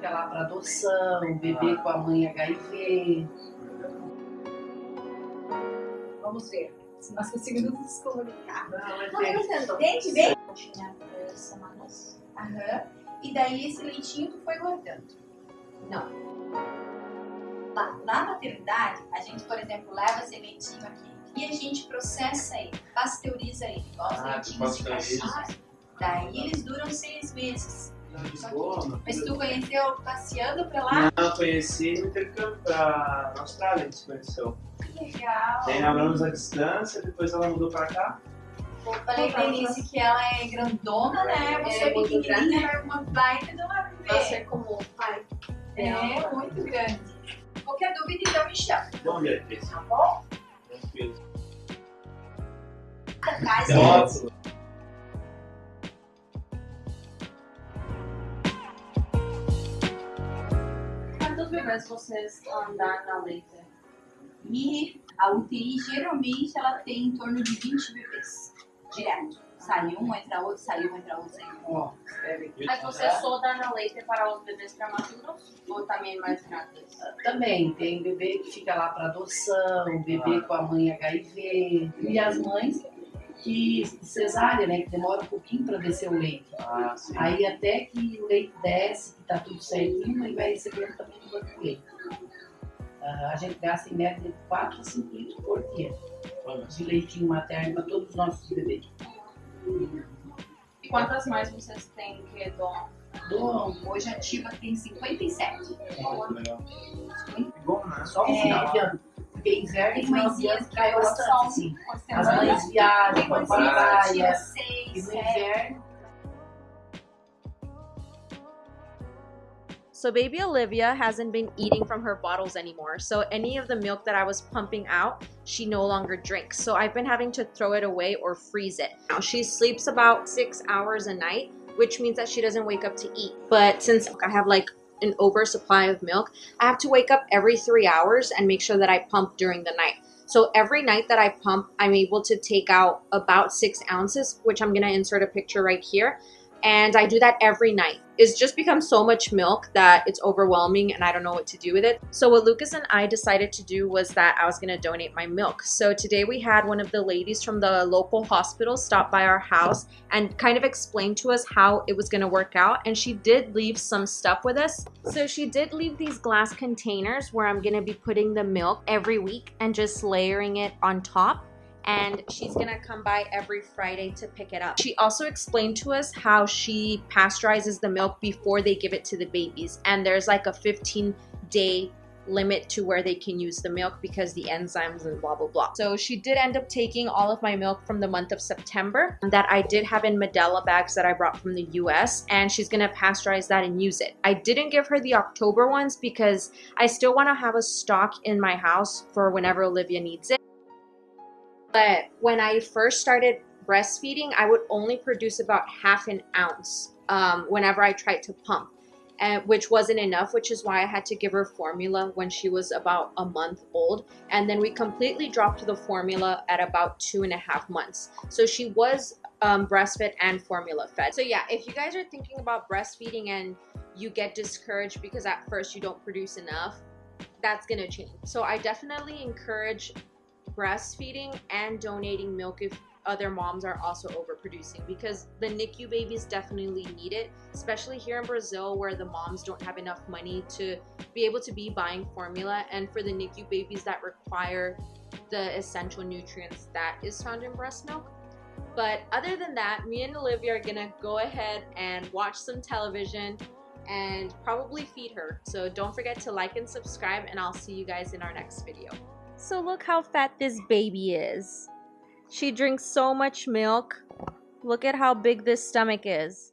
fica lá para adoção, o bebê com a mãe HIV. Vamos ver se nós conseguimos nos comunicar. Não, é entendo. Vem. Tinha três semanas. Aham. E daí esse leitinho tu foi guardando? Não. Lá, na maternidade, a gente, por exemplo, leva esse leitinho aqui e a gente processa ele, pasteuriza ele, igual os Ah, leitinhos de cachorro. Daí eles duram seis meses. Lisboa. Mas tu conheceu passeando pra lá? Não, conheci no intercâmbio pra Austrália, a gente se conheceu. Que legal. Daí namoramos à distância, depois ela mudou pra cá. Eu falei pra Denise que ela é grandona, né? Você é, É, muito pequenininha, é uma baita de uma bebê. Nossa, é como pai. É, muito grande. Qualquer dúvida, então me chama, Bom dia, Cris. tá bom? Tranquilo. Atrás, Foto. Bebês vocês andaram na leite? E a UTI, geralmente, ela tem em torno de 20 bebês. Direto. Sai um, entra outro, sai um, entra outro, sai um. Ó. Mas você só dá na leite para os bebês prematuros ou também mais grandes? Também tem bebê que fica lá para adoção, bebê com a mãe HIV e as mães que cesárea, né, que demora um pouquinho para descer o leite. Ah. Aí até que o leite desce, que tá tudo certinho, aí vai recebendo também do banco de leite. Ah, a gente gasta em média de 4 a 5 litros por dia de leitinho materno para todos os nossos bebês. E quantas mais vocês têm que doar? Dou Hoje a ativa tem 57. muito legal. É bom, né? só no É. final de ano. Porque inverno e Tem mãezinhas que cai bastante, sim. uma As mães viajam para mãezinhas que praia. tira E no inverno So baby Olivia hasn't been eating from her bottles anymore. So any of the milk that I was pumping out, she no longer drinks. So I've been having to throw it away or freeze it. Now she sleeps about six hours a night, which means that she doesn't wake up to eat. But since I have like an oversupply of milk, I have to wake up every three hours and make sure that I pump during the night. So every night that I pump, I'm able to take out about six ounces, which I'm gonna insert a picture right here and I do that every night. It's just become so much milk that it's overwhelming and I don't know what to do with it. So what Lucas and I decided to do was that I was going to donate my milk. So today we had one of the ladies from the local hospital stop by our house and kind of explain to us how it was going to work out and she did leave some stuff with us. So she did leave these glass containers where I'm going to be putting the milk every week and just layering it on top and she's gonna come by every Friday to pick it up. She also explained to us how she pasteurizes the milk before they give it to the babies, and there's like a 15 day limit to where they can use the milk because the enzymes and blah blah blah. So she did end up taking all of my milk from the month of September that I did have in Medela bags that I brought from the US and she's gonna pasteurize that and use it. I didn't give her the October ones because I still wanna have a stock in my house for whenever Olivia needs it. But when I first started breastfeeding, I would only produce about half an ounce um, whenever I tried to pump, and, which wasn't enough, which is why I had to give her formula when she was about a month old. And then we completely dropped the formula at about two and a half months. So she was um, breastfed and formula fed. So yeah, if you guys are thinking about breastfeeding and you get discouraged because at first you don't produce enough, that's gonna change. So I definitely encourage breastfeeding and donating milk if other moms are also overproducing because the NICU babies definitely need it, especially here in Brazil where the moms don't have enough money to be able to be buying formula and for the NICU babies that require the essential nutrients that is found in breast milk. But other than that, me and Olivia are gonna go ahead and watch some television and probably feed her. So don't forget to like and subscribe and I'll see you guys in our next video. So look how fat this baby is. She drinks so much milk. Look at how big this stomach is.